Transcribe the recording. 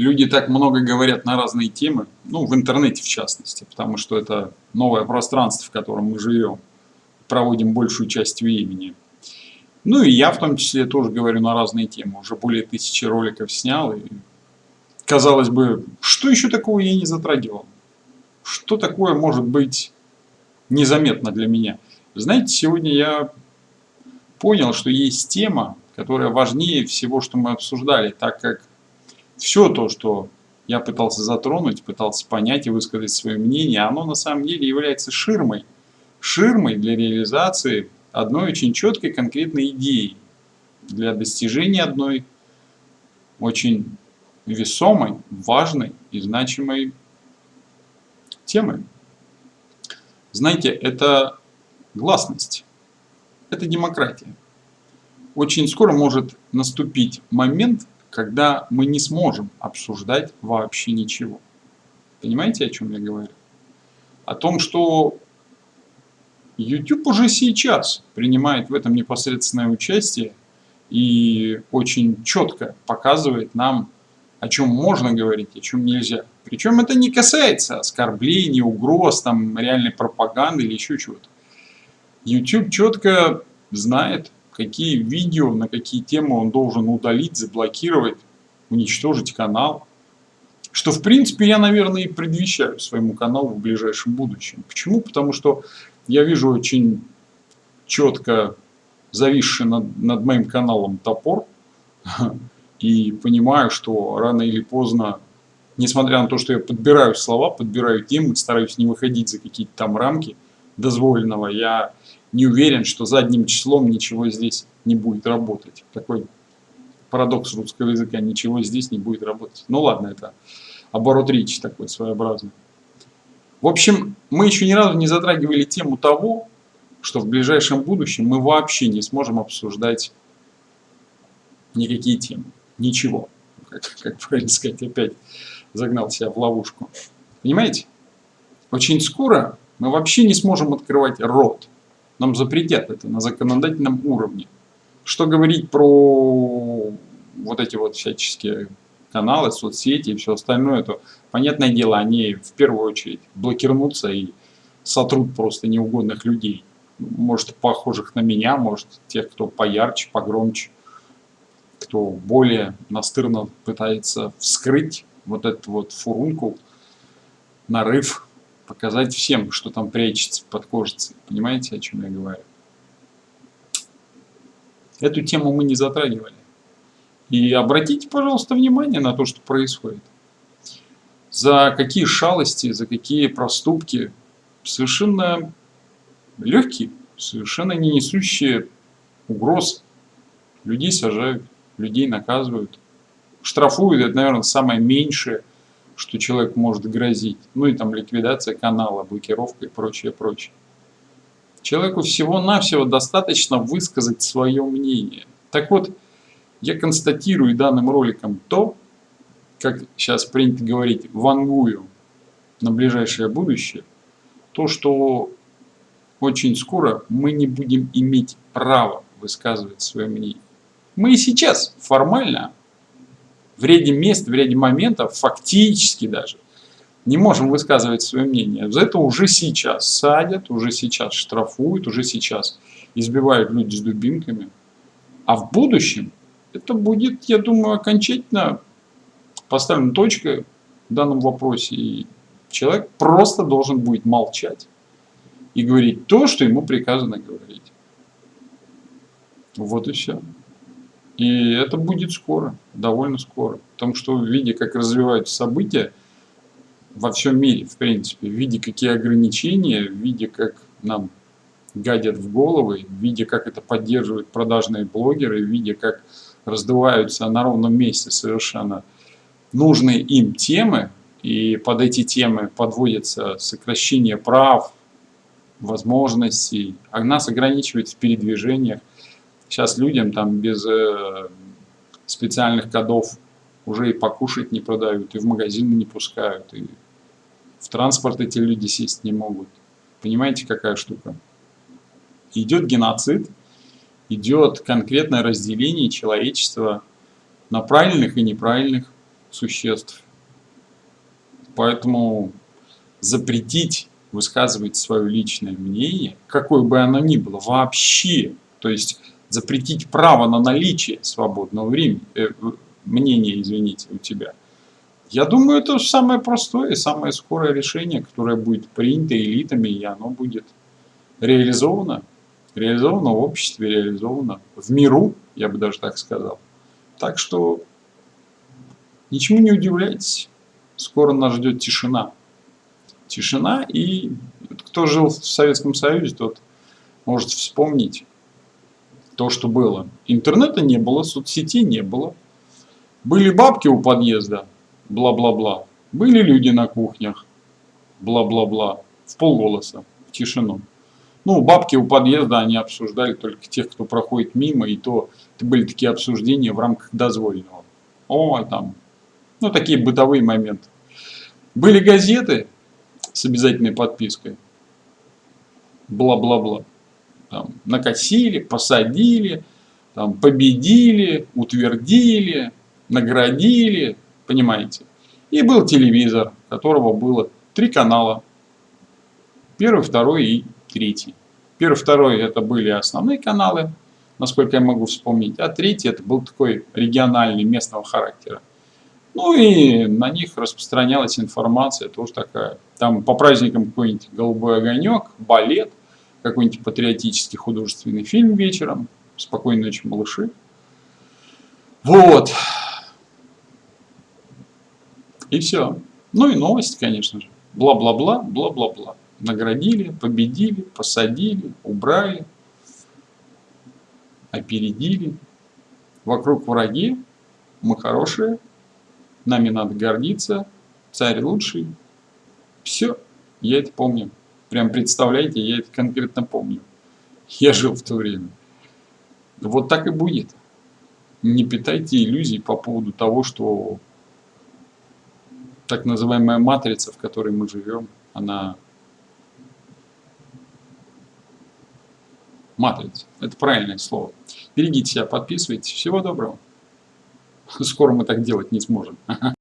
люди так много говорят на разные темы, ну, в интернете в частности, потому что это новое пространство, в котором мы живем, проводим большую часть времени. Ну и я в том числе тоже говорю на разные темы, уже более тысячи роликов снял, и казалось бы, что еще такого я не затрагивал? Что такое может быть незаметно для меня? Знаете, сегодня я понял, что есть тема, которая важнее всего, что мы обсуждали, так как все то, что я пытался затронуть, пытался понять и высказать свое мнение, оно на самом деле является ширмой. Ширмой для реализации одной очень четкой конкретной идеи, для достижения одной очень весомой, важной и значимой темы. Знаете, это гласность, это демократия. Очень скоро может наступить момент, когда мы не сможем обсуждать вообще ничего. Понимаете, о чем я говорю? О том, что YouTube уже сейчас принимает в этом непосредственное участие и очень четко показывает нам, о чем можно говорить, о чем нельзя. Причем это не касается оскорблений, угроз, там, реальной пропаганды или еще чего-то. YouTube четко знает, какие видео, на какие темы он должен удалить, заблокировать, уничтожить канал. Что, в принципе, я, наверное, и предвещаю своему каналу в ближайшем будущем. Почему? Потому что я вижу очень четко зависший над, над моим каналом топор и понимаю, что рано или поздно, несмотря на то, что я подбираю слова, подбираю темы, стараюсь не выходить за какие-то там рамки дозволенного, я не уверен, что задним числом ничего здесь не будет работать. Такой парадокс русского языка, ничего здесь не будет работать. Ну ладно, это оборот речи такой своеобразный. В общем, мы еще ни разу не затрагивали тему того, что в ближайшем будущем мы вообще не сможем обсуждать никакие темы. Ничего. Как, как правильно сказать, опять загнал себя в ловушку. Понимаете? Очень скоро мы вообще не сможем открывать рот. Нам запретят это на законодательном уровне. Что говорить про вот эти вот всяческие каналы, соцсети и все остальное, то, понятное дело, они в первую очередь блокирнутся и сотрут просто неугодных людей. Может, похожих на меня, может, тех, кто поярче, погромче, кто более настырно пытается вскрыть вот эту вот фурунку, нарыв показать всем, что там прячется под кожицей. Понимаете, о чем я говорю? Эту тему мы не затрагивали. И обратите, пожалуйста, внимание на то, что происходит. За какие шалости, за какие проступки совершенно легкие, совершенно не несущие угроз. Людей сажают, людей наказывают. Штрафуют, это, наверное, самое меньшее, что человек может грозить. Ну и там ликвидация канала, блокировка и прочее, прочее. Человеку всего-навсего достаточно высказать свое мнение. Так вот, я констатирую данным роликом то, как сейчас принято говорить, вангую на ближайшее будущее, то, что очень скоро мы не будем иметь права высказывать свое мнение. Мы и сейчас формально в ряде мест, в ряде моментов, фактически даже, не можем высказывать свое мнение. За это уже сейчас садят, уже сейчас штрафуют, уже сейчас избивают люди с дубинками. А в будущем это будет, я думаю, окончательно поставлена точка в данном вопросе. И человек просто должен будет молчать и говорить то, что ему приказано говорить. Вот и все. И это будет скоро, довольно скоро. Потому что в виде, как развиваются события во всем мире, в принципе, в виде, какие ограничения, в виде, как нам гадят в головы, в виде, как это поддерживают продажные блогеры, в виде, как раздуваются на ровном месте совершенно нужные им темы, и под эти темы подводятся сокращение прав, возможностей, а нас ограничивают в передвижениях. Сейчас людям там без э, специальных кодов уже и покушать не продают, и в магазины не пускают, и в транспорт эти люди сесть не могут. Понимаете, какая штука? Идет геноцид, идет конкретное разделение человечества на правильных и неправильных, существ. Поэтому запретить высказывать свое личное мнение, какое бы оно ни было, вообще, то есть запретить право на наличие свободного времени, э, мнения, извините, у тебя. Я думаю, это самое простое самое скорое решение, которое будет принято элитами, и оно будет реализовано, реализовано в обществе, реализовано в миру, я бы даже так сказал. Так что ничему не удивляйтесь, скоро нас ждет тишина. Тишина, и кто жил в Советском Союзе, тот может вспомнить то, что было. Интернета не было, соцсетей не было. Были бабки у подъезда, бла-бла-бла. Были люди на кухнях, бла-бла-бла, в полголоса, в тишину. Ну, бабки у подъезда, они обсуждали только тех, кто проходит мимо, и то это были такие обсуждения в рамках дозвольного. О, там, ну, такие бытовые моменты. Были газеты с обязательной подпиской, бла-бла-бла. Там, накосили, посадили, там, победили, утвердили, наградили, понимаете. И был телевизор, которого было три канала. Первый, второй и третий. Первый, второй это были основные каналы, насколько я могу вспомнить. А третий это был такой региональный, местного характера. Ну и на них распространялась информация тоже такая. Там по праздникам какой-нибудь голубой огонек, балет, какой-нибудь патриотический художественный фильм вечером. Спокойной ночи, малыши. Вот. И все. Ну и новости, конечно же. Бла-бла-бла, бла-бла-бла. Наградили, победили, посадили, убрали, опередили. Вокруг враги, мы хорошие, нами надо гордиться, царь лучший. Все, я это помню. Прям представляете, я это конкретно помню. Я жил в то время. Вот так и будет. Не питайте иллюзий по поводу того, что так называемая матрица, в которой мы живем, она матрица. Это правильное слово. Берегите себя, подписывайтесь. Всего доброго. Скоро мы так делать не сможем.